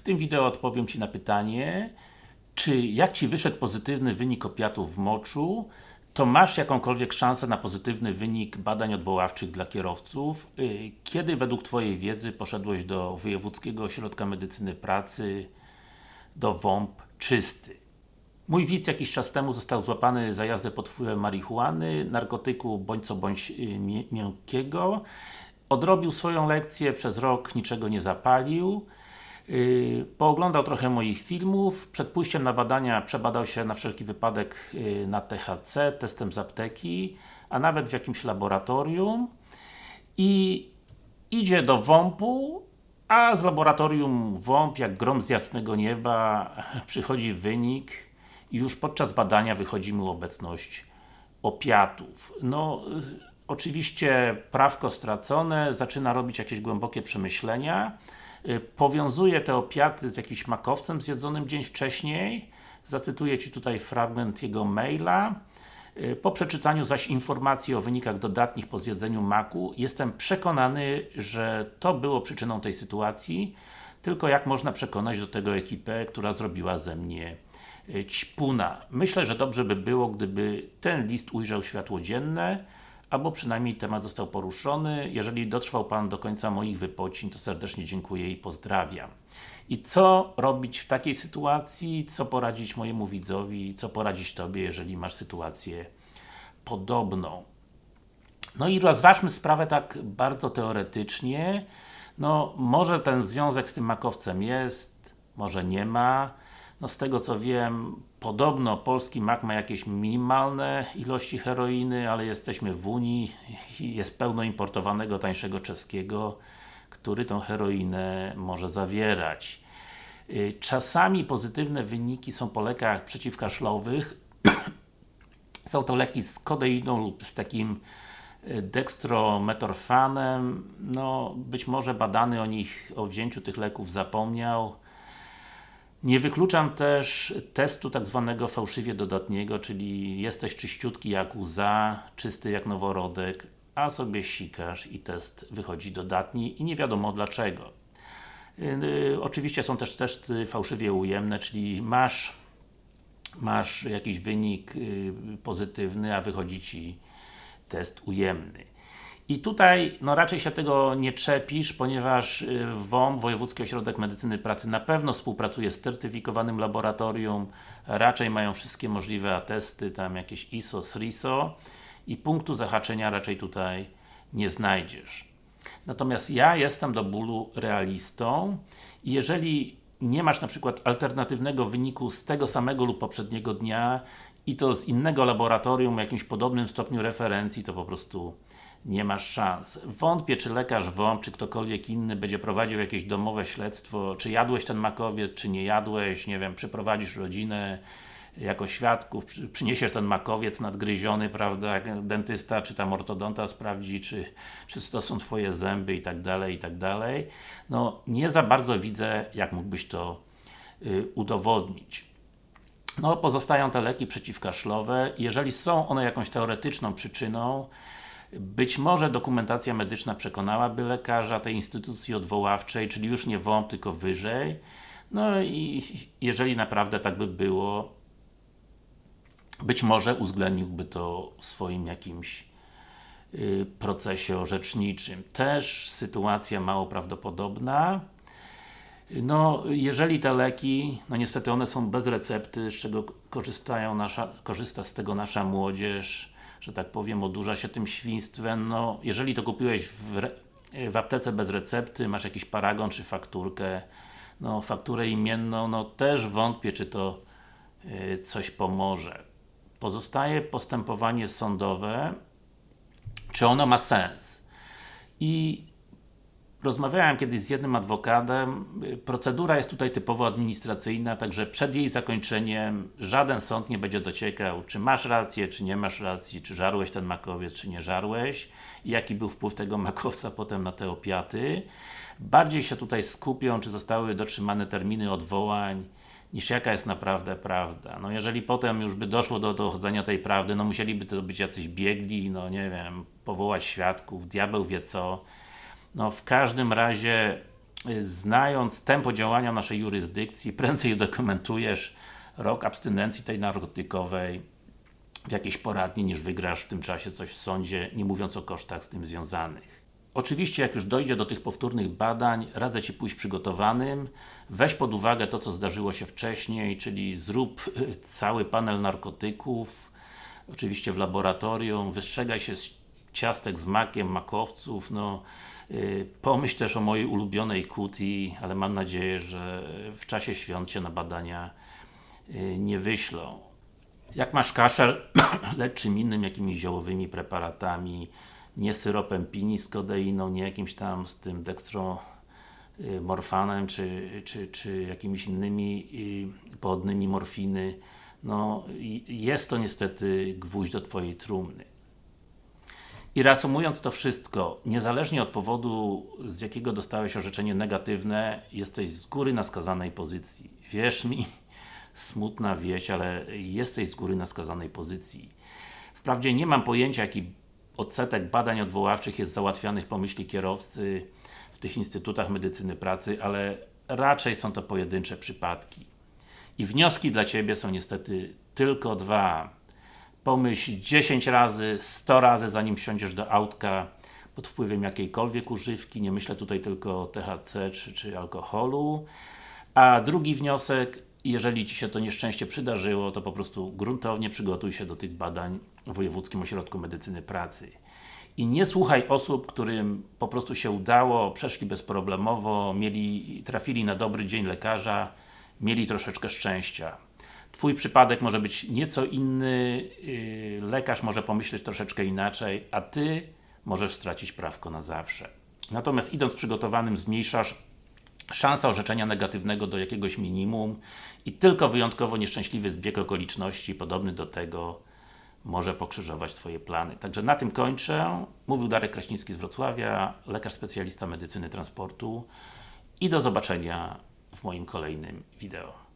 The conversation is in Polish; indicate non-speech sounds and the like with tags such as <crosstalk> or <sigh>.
W tym wideo odpowiem Ci na pytanie, czy jak Ci wyszedł pozytywny wynik opiatów w moczu, to masz jakąkolwiek szansę na pozytywny wynik badań odwoławczych dla kierowców. Y, kiedy według Twojej wiedzy poszedłeś do Wojewódzkiego Ośrodka Medycyny Pracy, do WOMP czysty? Mój widz jakiś czas temu został złapany za jazdę pod wpływem marihuany, narkotyku bądź co bądź y, miękkiego. Odrobił swoją lekcję, przez rok niczego nie zapalił. Yy, pooglądał trochę moich filmów, przed pójściem na badania przebadał się na wszelki wypadek yy, na THC, testem z apteki, a nawet w jakimś laboratorium. I idzie do WOMP-u, a z laboratorium WOMP, jak grom z jasnego nieba, <laughs> przychodzi wynik. I już podczas badania wychodzi mu obecność opiatów. No, yy, oczywiście prawko stracone, zaczyna robić jakieś głębokie przemyślenia, Y, powiązuje te opiaty z jakimś makowcem zjedzonym dzień wcześniej. Zacytuję Ci tutaj fragment jego maila. Y, po przeczytaniu zaś informacji o wynikach dodatnich po zjedzeniu maku, jestem przekonany, że to było przyczyną tej sytuacji, tylko jak można przekonać do tego ekipę, która zrobiła ze mnie y, ćpuna. Myślę, że dobrze by było, gdyby ten list ujrzał światło dzienne, albo przynajmniej temat został poruszony. Jeżeli dotrwał Pan do końca moich wypocin, to serdecznie dziękuję i pozdrawiam. I co robić w takiej sytuacji? Co poradzić mojemu widzowi? Co poradzić Tobie, jeżeli masz sytuację podobną? No i rozważmy sprawę tak bardzo teoretycznie. No, może ten związek z tym makowcem jest, może nie ma. No z tego co wiem, podobno polski mak ma jakieś minimalne ilości heroiny, ale jesteśmy w Unii i jest pełno importowanego tańszego czeskiego, który tą heroinę może zawierać. Y, czasami pozytywne wyniki są po lekach przeciwkaszlowych. <clears throat> są to leki z kodeiną lub z takim y, dextrometorfanem. No, być może badany o nich, o wzięciu tych leków zapomniał. Nie wykluczam też testu tak zwanego fałszywie dodatniego, czyli jesteś czyściutki jak łza, czysty jak noworodek, a sobie sikasz i test wychodzi dodatni i nie wiadomo dlaczego. Yy, oczywiście są też testy fałszywie ujemne, czyli masz masz jakiś wynik yy, pozytywny, a wychodzi Ci test ujemny. I tutaj, no raczej się tego nie czepisz, ponieważ y, WOM, Wojewódzki Ośrodek Medycyny Pracy na pewno współpracuje z certyfikowanym laboratorium, raczej mają wszystkie możliwe atesty, tam jakieś ISO, SRISO. I punktu zahaczenia raczej tutaj nie znajdziesz. Natomiast ja jestem do bólu realistą. I jeżeli nie masz na przykład alternatywnego wyniku z tego samego lub poprzedniego dnia i to z innego laboratorium o jakimś podobnym stopniu referencji, to po prostu nie masz szans. Wątpię, czy lekarz WOMP, czy ktokolwiek inny będzie prowadził jakieś domowe śledztwo, czy jadłeś ten makowiec, czy nie jadłeś, nie wiem, przyprowadzisz rodzinę jako świadków, przyniesiesz ten makowiec nadgryziony, prawda, dentysta, czy tam ortodonta sprawdzi, czy, czy to są Twoje zęby i tak dalej, i tak dalej. No, nie za bardzo widzę, jak mógłbyś to y, udowodnić. No, pozostają te leki przeciwkaszlowe. Jeżeli są one jakąś teoretyczną przyczyną, być może dokumentacja medyczna przekonałaby lekarza tej instytucji odwoławczej, czyli już nie WOMP, tylko wyżej. No i jeżeli naprawdę tak by było, być może uwzględniłby to w swoim jakimś y, procesie orzeczniczym. Też sytuacja mało prawdopodobna. No, jeżeli te leki, no niestety one są bez recepty, z czego korzystają nasza, korzysta z tego nasza młodzież, że tak powiem, odurza się tym świństwem, no, jeżeli to kupiłeś w, w aptece bez recepty, masz jakiś paragon czy fakturkę, no, fakturę imienną, no też wątpię, czy to y, coś pomoże. Pozostaje postępowanie sądowe, czy ono ma sens. I Rozmawiałem kiedyś z jednym adwokatem, procedura jest tutaj typowo administracyjna, także przed jej zakończeniem żaden sąd nie będzie dociekał, czy masz rację, czy nie masz racji, czy żarłeś ten makowiec, czy nie żarłeś i jaki był wpływ tego makowca potem na te opiaty. Bardziej się tutaj skupią, czy zostały dotrzymane terminy odwołań, niż jaka jest naprawdę prawda. No jeżeli potem już by doszło do dochodzenia tej prawdy, no musieliby to być jacyś biegli, no nie wiem, powołać świadków, diabeł wie co. No w każdym razie y, znając tempo działania naszej jurysdykcji, prędzej udokumentujesz rok abstynencji tej narkotykowej w jakiejś poradni, niż wygrasz w tym czasie coś w sądzie, nie mówiąc o kosztach z tym związanych. Oczywiście, jak już dojdzie do tych powtórnych badań, radzę Ci pójść przygotowanym. Weź pod uwagę to, co zdarzyło się wcześniej, czyli zrób y, cały panel narkotyków, oczywiście w laboratorium, wystrzegaj się z ciastek z makiem, makowców, no pomyśl też o mojej ulubionej kuti, ale mam nadzieję, że w czasie świąt Cię na badania yy, nie wyślą. Jak masz kaszel, <clears throat> lecz czym innym, jakimiś ziołowymi preparatami, nie syropem pini z kodeiną, nie jakimś tam z tym dekstromorfanem, czy, czy, czy jakimiś innymi y, pochodnymi morfiny, no jest to niestety gwóźdź do Twojej trumny. I reasumując to wszystko, niezależnie od powodu, z jakiego dostałeś orzeczenie negatywne, jesteś z góry na skazanej pozycji. Wierz mi, <laughs> smutna wieść, ale jesteś z góry na skazanej pozycji. Wprawdzie nie mam pojęcia, jaki odsetek badań odwoławczych jest załatwianych po myśli kierowcy w tych instytutach medycyny pracy, ale raczej są to pojedyncze przypadki. I wnioski dla Ciebie są niestety tylko dwa. Pomyśl 10 razy, 100 razy zanim wsiądziesz do autka pod wpływem jakiejkolwiek używki, nie myślę tutaj tylko o THC czy, czy alkoholu. A drugi wniosek, jeżeli Ci się to nieszczęście przydarzyło, to po prostu gruntownie przygotuj się do tych badań w Wojewódzkim Ośrodku Medycyny Pracy. I nie słuchaj osób, którym po prostu się udało, przeszli bezproblemowo, mieli, trafili na dobry dzień lekarza, mieli troszeczkę szczęścia. Twój przypadek może być nieco inny, yy, lekarz może pomyśleć troszeczkę inaczej, a Ty możesz stracić prawko na zawsze. Natomiast idąc przygotowanym zmniejszasz szansa orzeczenia negatywnego do jakiegoś minimum i tylko wyjątkowo nieszczęśliwy zbieg okoliczności podobny do tego może pokrzyżować Twoje plany. Także na tym kończę. Mówił Darek Kraśnicki z Wrocławia, lekarz specjalista medycyny transportu i do zobaczenia w moim kolejnym wideo.